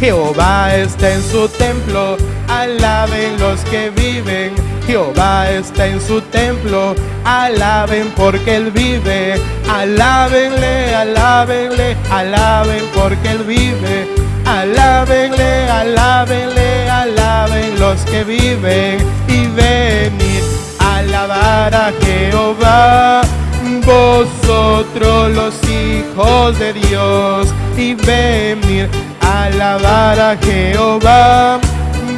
Jehová está en su templo, alaben los que viven. Jehová está en su templo, alaben porque Él vive. Alábenle, alábenle, alaben porque Él vive. Alábenle, alábenle, alaben los que viven y venid a alabar a Jehová. Vosotros los hijos de Dios y venid alabar a Jehová.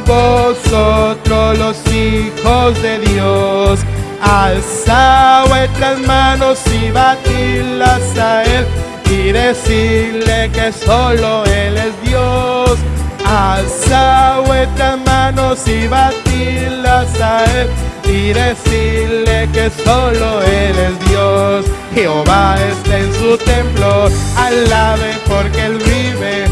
Vosotros los hijos de Dios, alza vuestras manos y batidlas a Él y decirle que solo Él es Dios. Alza vuestras manos y batidlas a Él y decirle que solo Él es Dios. Jehová está en su templo, alaben porque Él vive.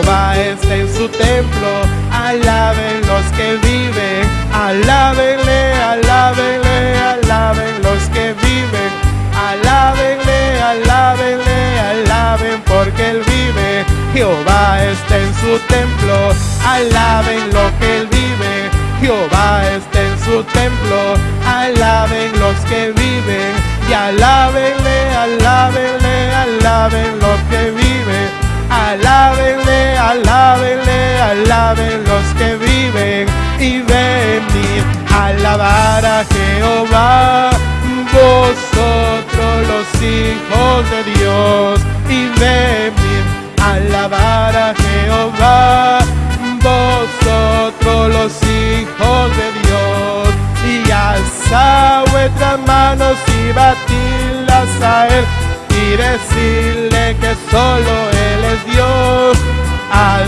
Jehová está en su templo, alaben los que viven. Alábenle, alábenle, alaben los que viven. Alábenle, alábenle, alaben porque Él vive. Jehová está en su templo, alaben lo que Él vive. Jehová está en su templo, alaben los que viven y alábenle, alábenle, y venid a alabar a Jehová, vosotros los hijos de Dios y venid a alabar a Jehová vosotros los hijos de Dios y alza vuestras manos y batidlas a Él y decirle que solo Él es Dios. Alza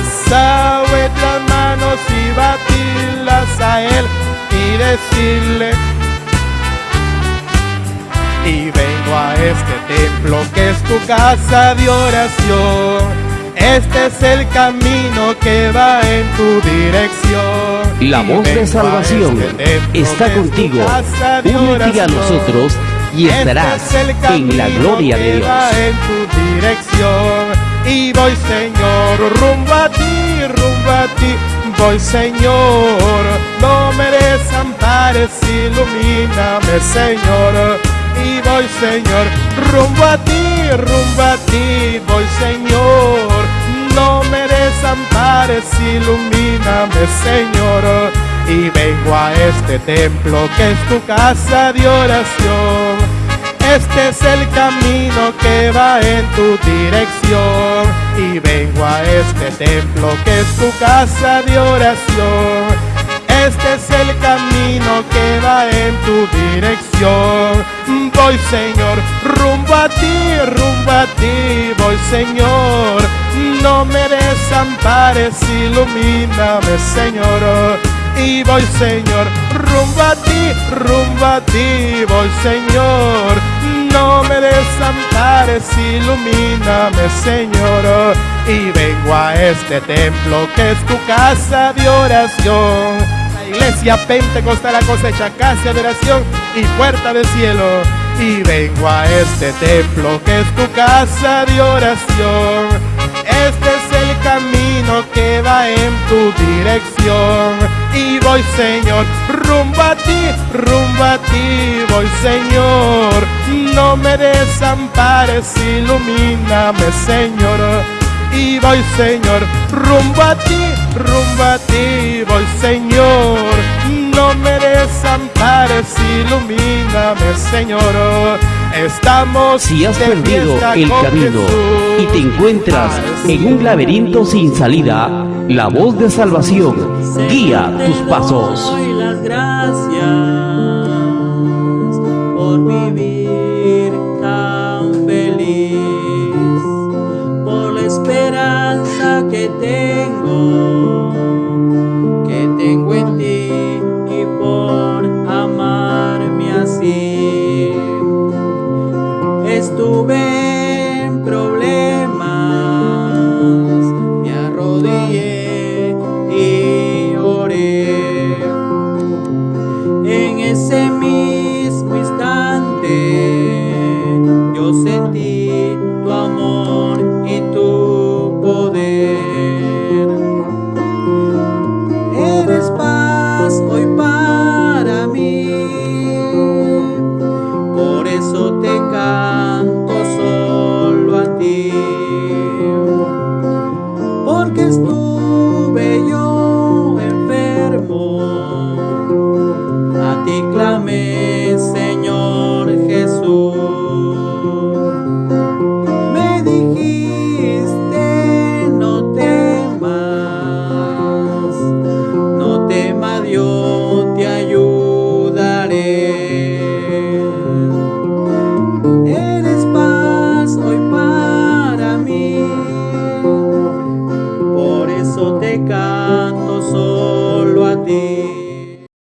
templo que es tu casa de oración. Este es el camino que va en tu dirección. La voz de salvación está contigo. Únete a nosotros y estarás en la gloria de Dios. en tu dirección. Y voy, Señor, rumbo a ti, rumbo a ti. Voy, Señor, no me desampares, ilumíname, Señor. Voy, Señor, rumbo a ti, rumbo a ti. Voy, Señor, no me desampares, ilumíname, Señor. Y vengo a este templo que es tu casa de oración. Este es el camino que va en tu dirección. Y vengo a este templo que es tu casa de oración. Este es el camino que va en tu dirección. Voy Señor, rumbo a ti, rumbo a ti, voy Señor. No me desampares, ilumíname Señor. Y voy Señor, rumbo a ti, rumbo a ti, voy Señor. No me desampares, ilumíname Señor. Y vengo a este templo que es tu casa de oración iglesia pentecostal la cosecha, casa de oración y puerta del cielo. Y vengo a este templo que es tu casa de oración. Este es el camino que va en tu dirección. Y voy, Señor, rumbo a ti, rumbo a ti, voy, Señor. No me desampares, ilumíname, Señor y voy Señor, rumbo a ti, rumbo a ti voy Señor, ilumíname Señor, estamos Si has perdido el camino y te encuentras en un laberinto sin salida, la voz de salvación guía tus pasos. Doy las gracias poder do amor.